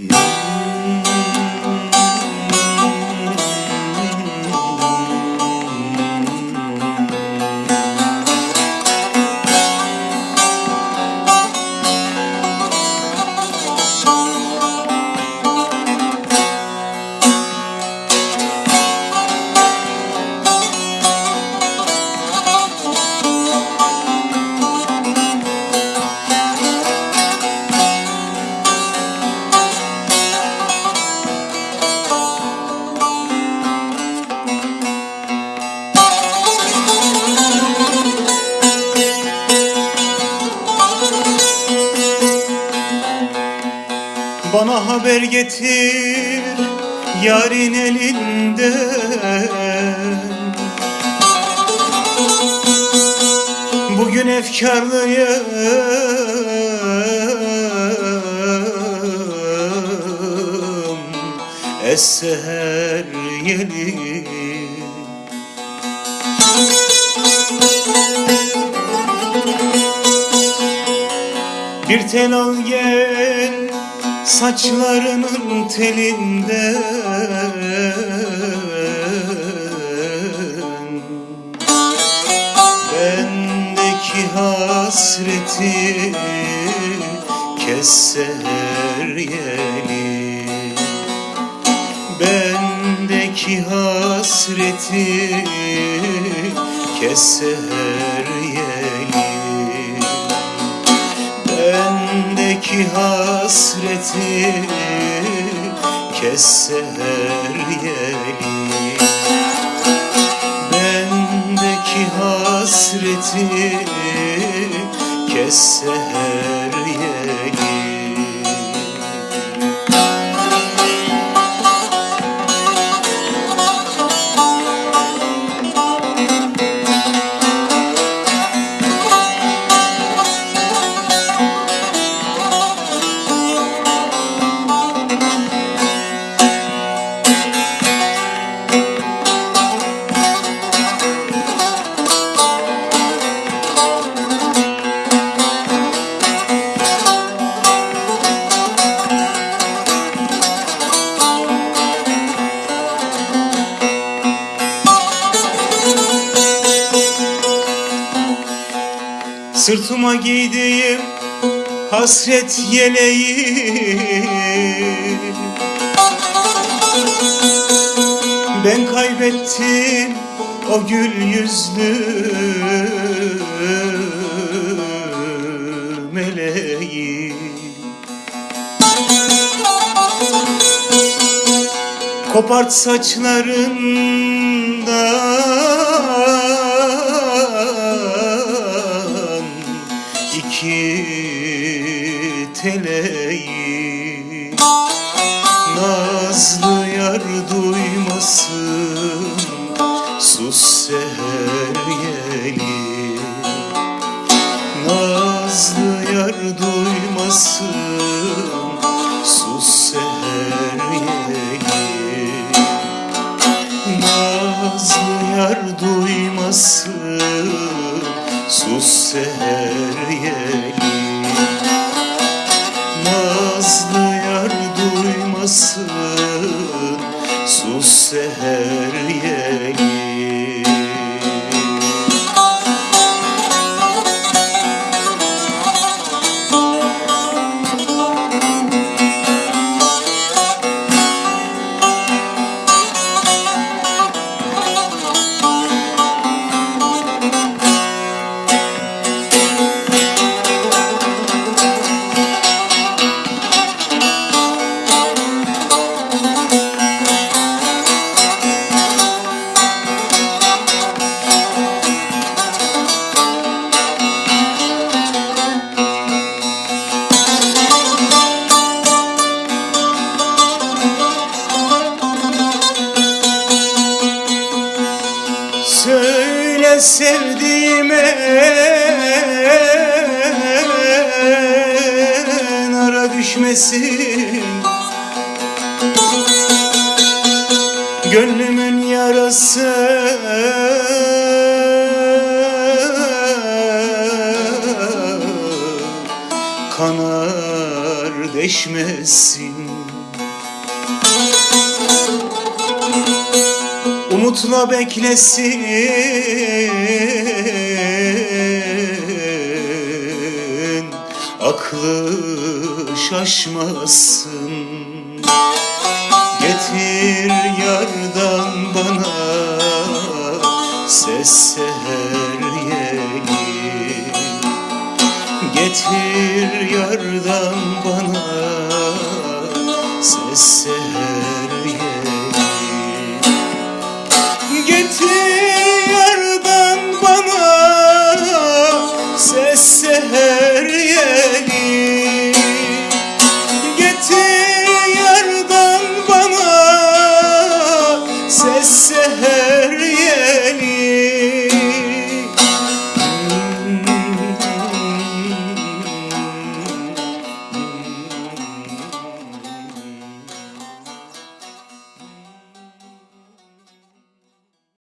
Yeah. Bana haber getir yarın elinden Bugün efkarlıyım Es-seher yeli Bir tel al gel saçlarının telinden Bendeki hasreti kes yeli Bendeki hasreti kes yeli Bendeki hasreti kes seher yeli Bendeki hasreti kes seher yeli Sırtıma giydiğim hasret yeleği. Ben kaybettim o gül yüzlü meleği. Kopart saçlarından Nazlı yar duymasın sus seher yeli. Nazlı yar duymasın sus seher yeli. Nazlı yar duymasın sus seher yeli seher yeli Söyle sevdiğime ara düşmesin. Gönlümün yarası kanar deşmesin Umutla beklesin. Aklı şaşmasın. Getir yardan bana. Ses seher yeli Getir yardan bana. Ses seher